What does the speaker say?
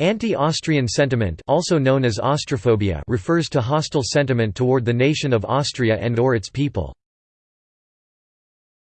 Anti-Austrian sentiment also known as Austrophobia refers to hostile sentiment toward the nation of Austria and or its people.